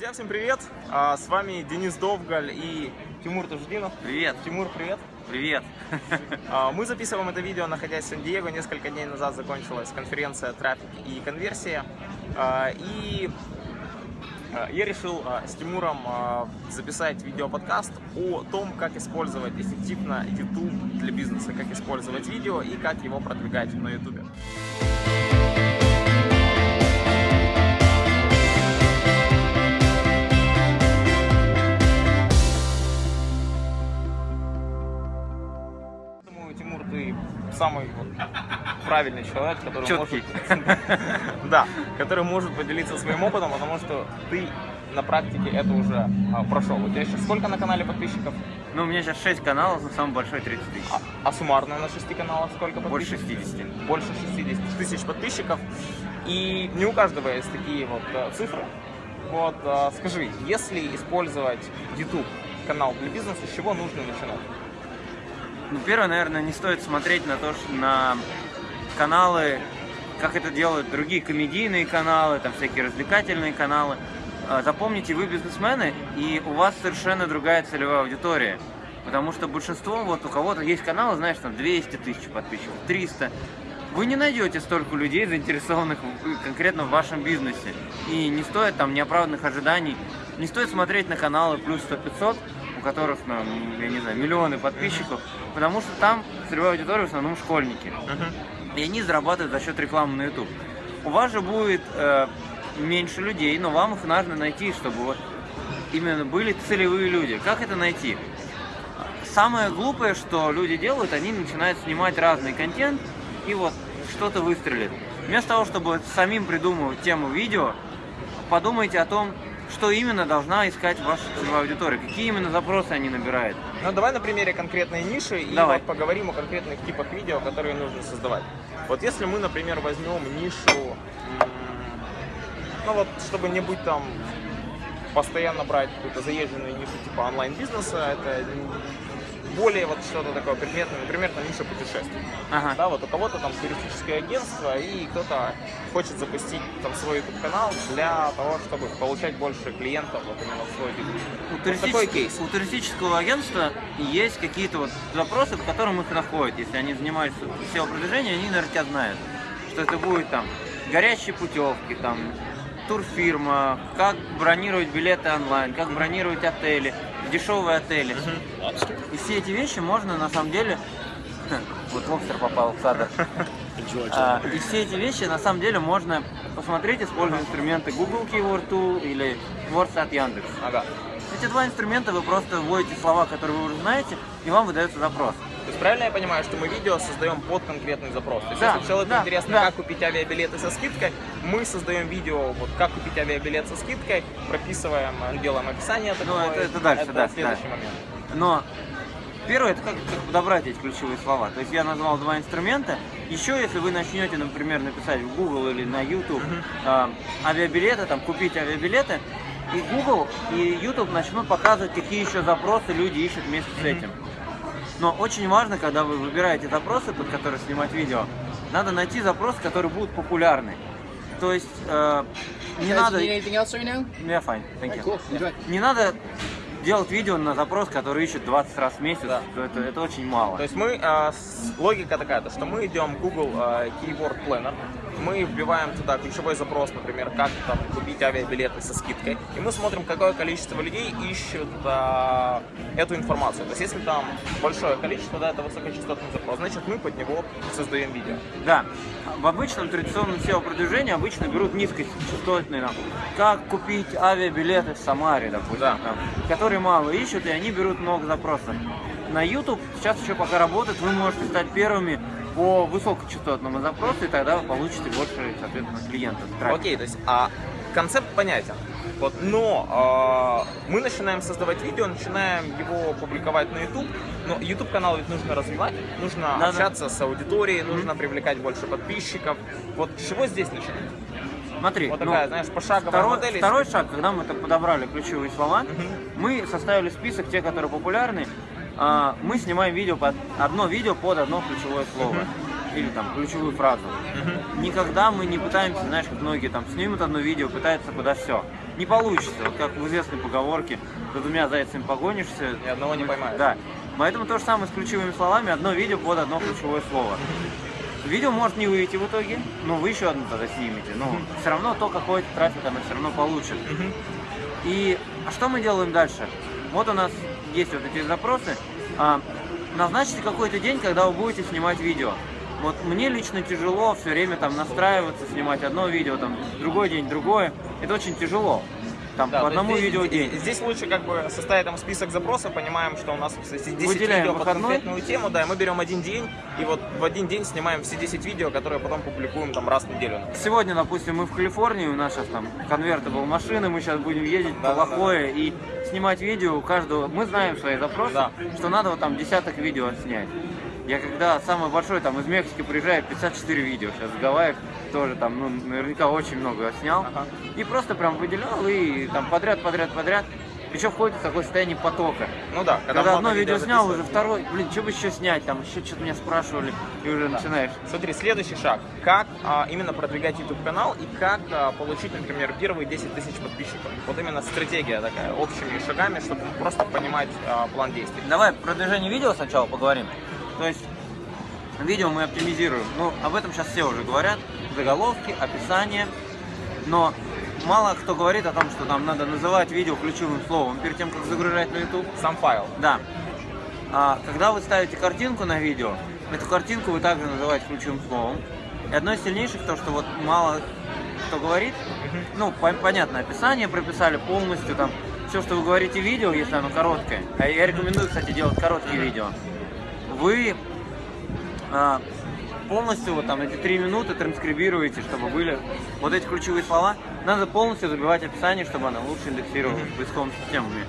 Друзья, всем привет! А, С вами Денис Довгаль и Тимур Таждинов. Привет. Тимур, привет! Привет. А, Мы записываем это видео, находясь в Сан-Диего. Несколько дней назад закончилась конференция «Трафик и конверсия». А, И а, я решил а, с Тимуром а, записать видеоподкаст о том, как использовать эффективно YouTube для бизнеса, как использовать видео и как его продвигать на YouTube. Самый вот правильный человек, который Чёткий. может, да, который может поделиться своим опытом, потому что ты на практике это уже а, прошел. У тебя сейчас сколько на канале подписчиков? Ну, у меня сейчас 6 каналов, но самый большой 30 тысяч. А, а суммарно на шести каналах сколько Больше подписчиков? 60. Больше 60 тысяч подписчиков. И не у каждого есть такие вот э, цифры. Вот, э, скажи, если использовать YouTube канал для бизнеса, с чего нужно начинать? Ну, первое, наверное, не стоит смотреть на то, что на каналы, как это делают другие комедийные каналы, там всякие развлекательные каналы. А, Запомните, вы бизнесмены, и у вас совершенно другая целевая аудитория. Потому что большинство, вот у кого-то есть каналы, знаешь, там 200 тысяч подписчиков, 300. Вы не найдете столько людей, заинтересованных конкретно в вашем бизнесе. И не стоит там неоправданных ожиданий. Не стоит смотреть на каналы плюс 100-500, у которых, ну, я не знаю, миллионы подписчиков, потому что там целевая аудитория в основном школьники. И они зарабатывают за счет рекламы на YouTube. У вас же будет э, меньше людей, но вам их нужно найти, чтобы вот именно были целевые люди. Как это найти? Самое глупое, что люди делают, они начинают снимать разный контент, и вот что-то выстрелит. Вместо того, чтобы самим придумывать тему видео, подумайте о том, что именно должна искать ваша целевая аудитория, какие именно запросы они набирают. Ну, давай на примере конкретной ниши и Давай. вот поговорим о конкретных типах видео, которые нужно создавать. Вот если мы, например, возьмем нишу, ну вот, чтобы не быть там постоянно брать какую-то заезженную нишу типа онлайн-бизнеса, это более вот что-то такое предметное, например, там ниша путешествий. Ага. Да, вот у кого-то там туристическое агентство, и кто-то хочет запустить там свой YouTube-канал для того, чтобы получать больше клиентов вот именно в свой бизнес. У, Вот туристического- такой кейс. у туристического агентства есть какие-то вот запросы, по которым их находят. Если они занимаются SEO-продвижением, они, наверное, тебя знают. Что это будет там горящие путевки, там турфирма, как бронировать билеты онлайн, как бронировать отели, дешевые отели. И все эти вещи можно на самом деле... Вот лобстер попал в кадр. А, И все эти вещи на самом деле можно посмотреть, используя инструменты Google Keyword Tool или Words от Яндекс. Ага. Эти два инструмента вы просто вводите слова, которые вы уже знаете, и вам выдается запрос. Есть правильно я понимаю, что мы видео создаем под конкретный запрос? То есть Да, если человеку да, интересно, да. как купить авиабилеты со скидкой, мы создаем видео, вот как купить авиабилет со скидкой, прописываем, э, делаем описание такое. Ну, это- это дальше, это да, следующий да. момент. Но первое, это как, как подобрать эти ключевые слова. То есть я назвал два инструмента. Еще если вы начнете, например, написать в Google или на YouTube а, авиабилеты, там, купить авиабилеты, и Google, и YouTube начнут показывать, какие еще запросы люди ищут вместе с этим. Но очень важно, когда вы выбираете запросы, под которые снимать видео, надо найти запросы, которые будут популярны. То есть э, не надо... Yeah, fine. Thank you. Cool. Не надо делать видео на запрос, который ищет 20 раз в месяц. Да. Это, это очень мало. То есть мы, э, с- логика такая, то, что мы идем в Google э, Keyword Planner, мы вбиваем туда ключевой запрос, например, как там купить авиабилеты со скидкой, и мы смотрим, какое количество людей ищут э, эту информацию. То есть если там большое количество, да, это высокочастотный запрос, значит мы под него создаем видео. Да. В обычном традиционном SEO-продвижении обычно берут низкочастотные, там, как купить авиабилеты в Самаре, допустим, Да. там, которые мало ищут, и они берут много запросов. На YouTube сейчас еще пока работает, вы можете стать первыми по высокочастотному запросу, и тогда вы получите больше, соответственно, клиентов. трафика. Окей, то есть а, концепт понятен. Вот, но э, мы начинаем создавать видео, начинаем его публиковать на YouTube. Но YouTube канал ведь нужно развивать, нужно Да-да. общаться с аудиторией, нужно привлекать больше подписчиков. Вот с чего здесь начинать? Смотри, Вот ну, такая, знаешь, пошаговая Второй, модель. второй шаг, когда мы подобрали ключевые слова, мы составили список тех, которые популярны. А, мы снимаем видео под одно видео под одно ключевое слово. Или там ключевую фразу. Никогда мы не пытаемся, знаешь, как многие там снимут одно видео, пытаются куда все. не получится. Вот как в известной поговорке, за двумя зайцами погонишься. Ни одного не поймаешь. Да. Поэтому то же самое с ключевыми словами, одно видео под одно ключевое слово. Видео может не выйти в итоге, но вы еще одно тогда снимете. Но все равно то какой-то трафик оно все равно получит. И а что мы делаем дальше? Вот у нас есть вот эти запросы. А, назначьте какой-то день, когда вы будете снимать видео. Вот мне лично тяжело все время там настраиваться, снимать одно видео, там другой день другое. Это очень тяжело. Там Да, по одному здесь- видео в день. здесь лучше как бы составить там список запросов, понимаем, что у нас кстати, 10 Выделяем видео под выходной. конкретную тему, да, и мы берем один день, и вот в один день снимаем все 10 видео, которые потом публикуем там раз в неделю. Сегодня, допустим, мы в Калифорнии, у нас сейчас там конвертабл машины, мы сейчас будем ездить Да, по да, да. Лохое и снимать видео у каждого. Мы знаем свои запросы, Да. что надо вот там десяток видео снять. Я когда самый большой там из Мексики приезжаю, 54 видео, сейчас в Гавайях тоже там, ну, наверняка очень много снял. Ага. И просто прям выделял и там подряд, подряд, подряд. Еще входит в такое состояние потока. Ну да, Когда, много одно видео снял, уже второй, блин, что бы еще снять, там еще что-то меня спрашивали, и уже начинаешь. Смотри, следующий шаг. Как а, именно продвигать YouTube канал и как а, получить, например, первые 10 тысяч подписчиков. Вот именно стратегия такая, общими шагами, чтобы просто понимать а, план действий. Давай про движение видео сначала поговорим. То есть видео мы оптимизируем. Ну, об этом сейчас все уже говорят. Заголовки, описание. Но мало кто говорит о том, что нам надо называть видео ключевым словом перед тем, как загружать на YouTube. Сам файл. Да. А когда вы ставите картинку на видео, эту картинку вы также называете ключевым словом. И одно из сильнейших то, что вот мало кто говорит, ну, по- понятно, описание прописали полностью, там, все, что вы говорите в видео, если оно короткое, а я рекомендую, кстати, делать короткие видео, вы а, полностью вот там эти три минуты транскрибируете, чтобы были вот эти ключевые слова, надо полностью забивать описание, чтобы оно лучше индексировалось поисковыми системами.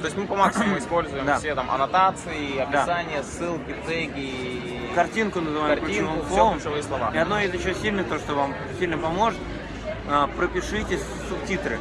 То есть мы по максимуму используем Да. все там аннотации, описания, ссылки, теги, Картинку называем картинку, ключевым словом. ключевые слова. И одно из еще сильных, то, что вам сильно поможет, а, пропишите субтитры.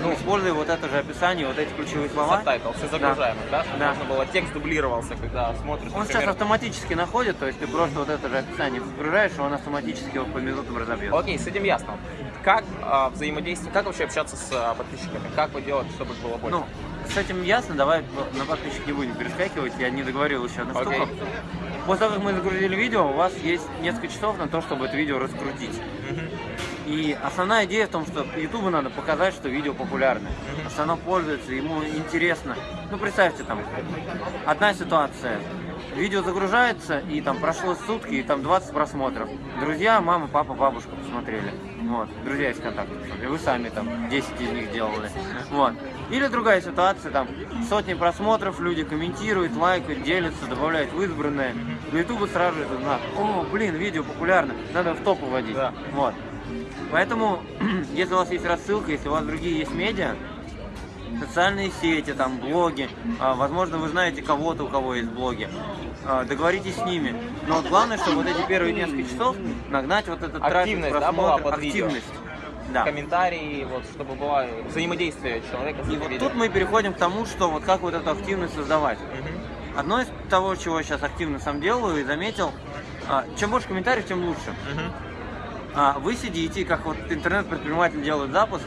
Ну, используя вот это же описание, вот эти ключевые слова. Subtitle, все загружаемо, да? Чтобы Да. можно было, текст дублировался, когда смотришь, Он сейчас автоматически находит, то есть ты просто вот это же описание загружаешь, и он автоматически его по минутам разобьет. Окей, с этим ясно. Как а, взаимодействовать, как вообще общаться с а, подписчиками? Как вы делаете, чтобы было больше? Ну, с этим ясно, давай на подписчик не будем перескакивать, я не договорил еще одну штуку. После того, как мы загрузили видео, у вас есть несколько часов на то, чтобы это видео раскрутить. Мгм. И основная идея в том, что YouTube надо показать, что видео популярное, что оно пользуется, ему интересно. Ну, представьте, там, одна ситуация. Видео загружается, и там прошло сутки, и там 20 просмотров. Друзья, мама, папа, бабушка посмотрели. Вот, друзья из контактов посмотрели. Вы сами там 10 из них делали. Вот. Или другая ситуация, там сотни просмотров, люди комментируют, лайкают, делятся, добавляют в избранное. На YouTube сразу же этот знак. О, блин, видео популярно, надо в топ уводить. Да. Вот. Поэтому, если у вас есть рассылка, если у вас другие есть медиа, социальные сети, там, блоги, а, возможно, вы знаете кого-то, у кого есть блоги, а, договоритесь с ними. Но вот главное, чтобы вот эти первые несколько часов нагнать вот этот Активность, трафик, да, была просмотр, под видео? активность. Да. Комментарии, вот, чтобы было взаимодействие человека И вот видео. тут мы переходим к тому, что вот как вот эту активность создавать. Мгм. Одно из того, чего я сейчас активно сам делаю и заметил, а, чем больше комментариев, тем лучше. Мгм. А, вы сидите, как вот интернет-предприниматель делает запуск,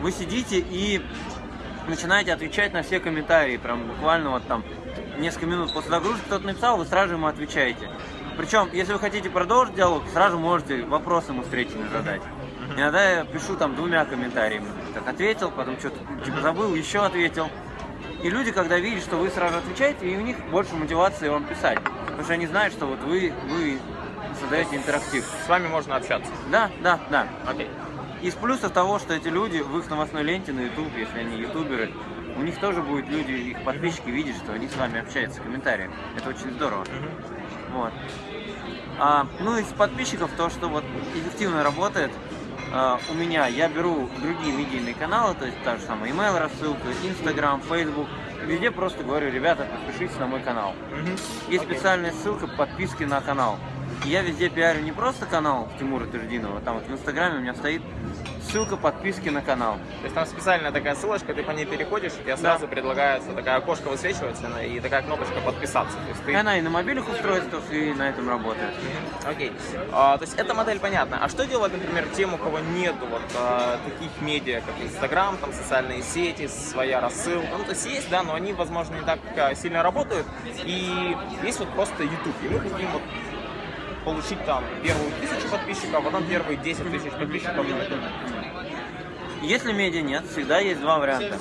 вы сидите и начинаете отвечать на все комментарии, прям буквально вот там несколько минут после загрузки кто-то написал, вы сразу ему отвечаете. Причем, если вы хотите продолжить диалог, сразу можете вопрос ему встречный задать. Иногда я пишу там двумя комментариями. Так ответил, потом что-то типа забыл, еще ответил. И люди, когда видят, что вы сразу отвечаете, и у них больше мотивации вам писать. Потому что они знают, что вот вы, вы создаете интерактив. С вами можно общаться. Да, да, да. Окей. Из плюсов того, что эти люди в их новостной ленте на YouTube, если они ютуберы, у них тоже будут люди, их подписчики видят, что они с вами общаются в комментариях. Это очень здорово. Вот. А, ну, из подписчиков то, что вот эффективно работает а, у меня, я беру другие медийные каналы, то есть та же самая email рассылка, Instagram, Facebook, везде просто говорю, ребята, подпишитесь на мой канал. Мгм. Есть Окей. специальная ссылка подписки на канал. И я везде пиарю не просто канал Тимура Твердинова, там вот в Инстаграме у меня стоит ссылка подписки на канал. То есть там специальная такая ссылочка, ты по ней переходишь, и тебе сразу предлагается такая окошко высвечивается и такая кнопочка подписаться. То есть И ты... она и на мобильных устройствах, и на этом работает. Окей. А, то есть эта модель понятна. А что делать, например, тем, у кого нету вот а, таких медиа, как Инстаграм, там социальные сети, своя рассылка? Ну, то есть есть, да, но они, возможно, не так а, сильно работают. И есть вот просто YouTube. И мы хотим вот получить там первую тысячу подписчиков, а потом первые 10 тысяч подписчиков на YouTube. Если медиа нет, всегда есть два варианта.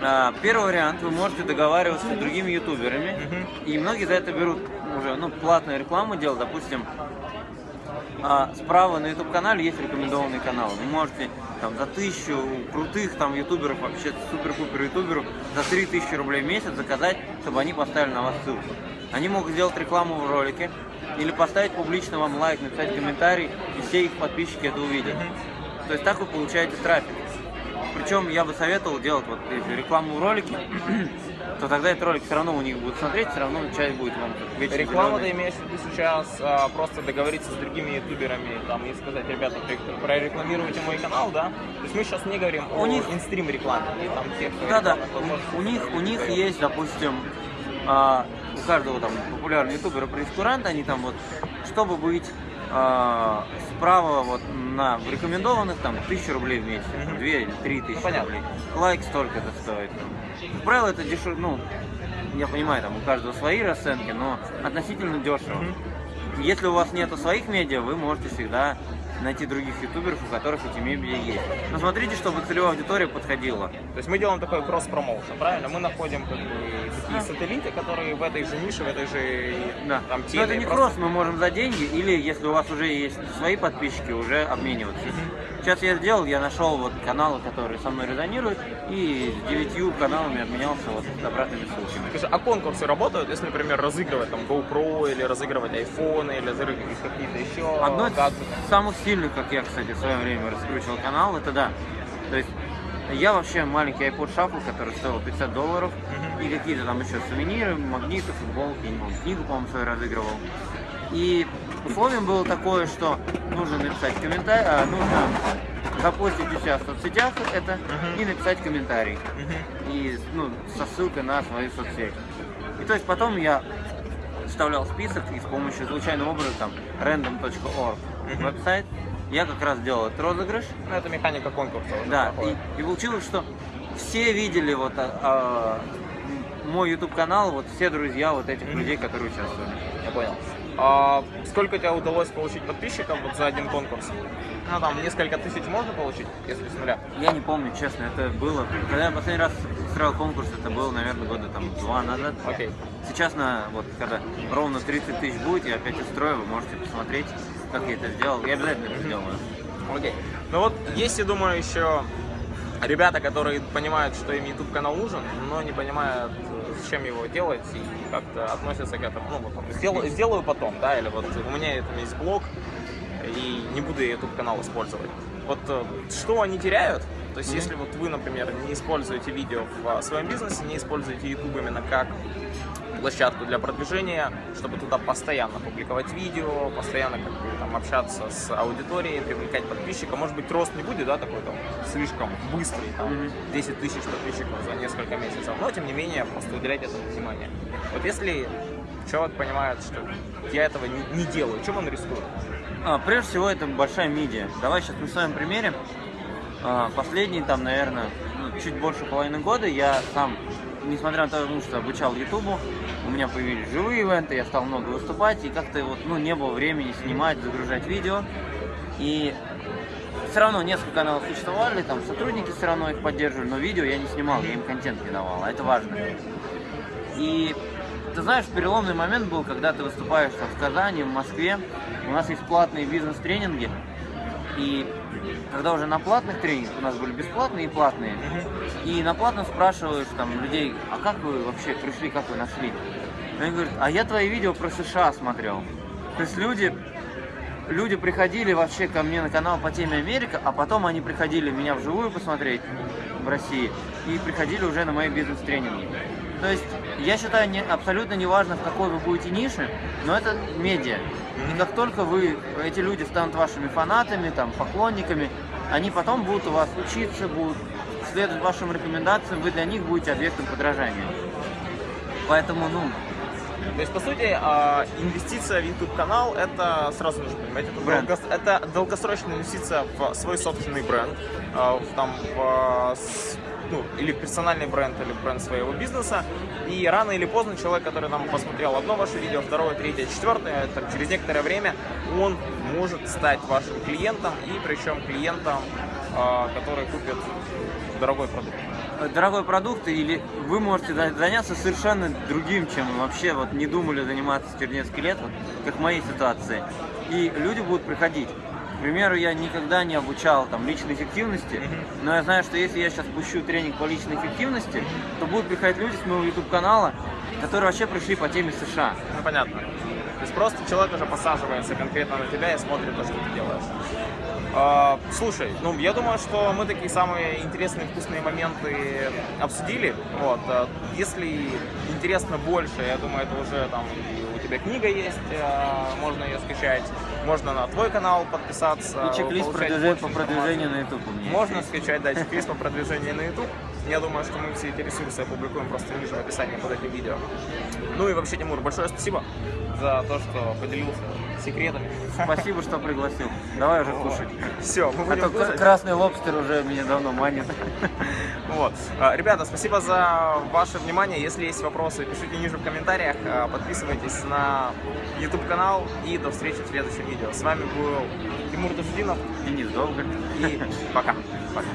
А, Первый вариант, вы можете договариваться с другими ютуберами, и многие за это берут уже, ну, платную рекламу делать, допустим, а, справа на YouTube канале есть рекомендованный канал. Вы можете там за тысячу крутых там ютуберов, вообще супер-пупер ютуберов, за 3000 рублей в месяц заказать, чтобы они поставили на вас ссылку. Они могут сделать рекламу в ролике или поставить публично вам лайк, написать комментарий, и все их подписчики это увидят. То есть так вы получаете трафик. Причем я бы советовал делать вот если рекламу в ролике, то тогда этот ролик все равно у них будет смотреть, все равно часть будет вам вечно Реклама ты имеешь в виду сейчас а, просто договориться с другими ютуберами там, и сказать, ребята, прорекламируйте мой канал, да? То есть мы сейчас не говорим У о них- инстрим рекламе и там тех Да-да, рекламных возможностей. у них, у них есть, допустим, а, у каждого там популярного ютубера прескурант, они там вот, чтобы быть а, справа вот на рекомендованных там тысячу рублей в месяц, две или три тысячи понятно. рублей. Лайк столько это стоит. Как правило, это дешево, ну, я понимаю, там у каждого свои расценки, но относительно дешево. Если у вас нету своих медиа, вы можете всегда найти других ютуберов, у которых эти медиа есть. Но смотрите, чтобы целевая аудитория подходила. То есть мы делаем такой кросс-промоушен, правильно? Мы находим как бы такие сателлиты, которые в этой же нише, в этой же Да. там Но теме. это не просто- кросс, мы можем за деньги, или если у вас уже есть свои подписчики, уже обмениваться. Сейчас я сделал, я нашел вот каналы, которые со мной резонируют, и с девятью каналами обменялся вот с обратными ссылками. Скажи, а конкурсы работают, если, например, разыгрывать там GoPro или разыгрывать айфоны или разыгрывать какие-то еще Одно из самых сильных, как я, кстати, в свое время раскручивал канал, это да. То есть я вообще маленький iPod Shuffle, который стоил 50 долларов, Мгм. и какие-то там еще сувениры, магниты, футболки, книгу, по-моему, свою разыгрывал. И условием было такое, что нужно написать комментарий, а, нужно запостить у себя в соцсетях это Мгм. и написать комментарий. Мгм. И ну, со ссылкой на свою соцсеть. И то есть потом я вставлял список и с помощью случайного образа там random.org Мгм. веб-сайт я как раз делал этот розыгрыш. Ну, это механика конкурса. Да, проходит. и, и получилось, что все видели вот а, а, мой YouTube канал, вот все друзья вот этих Мгм. людей, которые участвовали. Я понял. А сколько тебе удалось получить подписчиков вот за один конкурс? Ну, там, несколько тысяч можно получить, если с нуля? Я не помню, честно, это было. Когда я последний раз устраивал конкурс, это было, наверное, года там два назад. Окей. Сейчас на вот когда ровно 30 тысяч будет, я опять устрою, вы можете посмотреть, как я это сделал. Я обязательно это сделаю. Окей. Ну вот, есть, я думаю, еще ребята, которые понимают, что им YouTube канал нужен, но не понимают, э, зачем его делать и как-то относятся к этому. Ну, вот, сделаю, сделаю потом, да, или вот у меня там есть блог, и не буду я YouTube канал использовать. Вот э, что они теряют? То есть, Мгм. если вот вы, например, не используете видео в а, своем бизнесе, не используете YouTube именно как площадку для продвижения, чтобы туда постоянно публиковать видео, постоянно как бы там общаться с аудиторией, привлекать подписчиков. Может быть, рост не будет, да, такой там слишком быстрый, там, Мгм. 10 тысяч подписчиков за несколько месяцев, но тем не менее просто уделять этому внимание. Вот если человек понимает, что я этого не, не делаю, чем он рискует? А, прежде всего, это большая медиа. Давай сейчас на своем примере. А, последние там, наверное, ну, чуть больше половины года я сам, несмотря на то, что обучал Ютубу, у меня появились живые ивенты, я стал много выступать, и как-то вот, ну, не было времени снимать, загружать видео. И все равно несколько каналов существовали, там сотрудники все равно их поддерживали, но видео я не снимал, я им контент не давал, а это важно. И ты знаешь, переломный момент был, когда ты выступаешь там, в Казани, в Москве. У нас есть платные бизнес-тренинги. И когда уже на платных тренингах, у нас были бесплатные и платные, и на платном спрашиваешь там людей, а как вы вообще пришли, как вы нашли? И Они говорят, а я твои видео про США смотрел. То есть люди, люди приходили вообще ко мне на канал по теме Америка, а потом они приходили меня вживую посмотреть в России и приходили уже на мои бизнес-тренинги. То есть я считаю не, абсолютно неважно, в какой вы будете нише, но это медиа. И как только вы, эти люди станут вашими фанатами, там, поклонниками, они потом будут у вас учиться, будут следовать вашим рекомендациям, вы для них будете объектом подражания. Поэтому, ну, То есть, по сути, а, инвестиция в YouTube канал это сразу нужно понимать, это, Бренд. это долгосрочная инвестиция в свой собственный бренд, а, в, там, в, с- ну, или персональный бренд, или бренд своего бизнеса. И рано или поздно человек, который нам посмотрел одно ваше видео, второе, третье, четвертое, там, через некоторое время он может стать вашим клиентом, и причем клиентом, а, который купит дорогой продукт. дорогой продукт, или вы можете за- заняться совершенно другим, чем вообще вот не думали заниматься через несколько лет, вот, как в моей ситуации. И люди будут приходить. К примеру, я никогда не обучал там личной эффективности, но я знаю, что если я сейчас пущу тренинг по личной эффективности, то будут приходить люди с моего YouTube канала, которые вообще пришли по теме США. Ну, понятно. То есть просто человек уже посаживается конкретно на тебя и смотрит то, что ты делаешь. А, слушай, ну я думаю, что мы такие самые интересные, вкусные моменты обсудили. Вот. а, Если интересно больше, я думаю, это уже там тебя книга есть, а, можно ее скачать, можно на твой канал подписаться. И чек-лист по продвижению на YouTube. Можно скачать, да, чек-лист по продвижению на YouTube. Я думаю, что мы все эти ресурсы опубликуем просто ниже в описании под этим видео. Ну и вообще, Тимур, большое спасибо за то, что поделился секретами. Спасибо, что пригласил. Давай уже кушать. Все, мы А будем то кушать. красный лобстер уже меня давно манит. Вот. А, Ребята, спасибо за ваше внимание. Если есть вопросы, пишите ниже в комментариях. А, Подписывайтесь на YouTube канал и до встречи в следующем видео. С вами был Тимур Тушдинов Денис Довгань. и пока. Пока.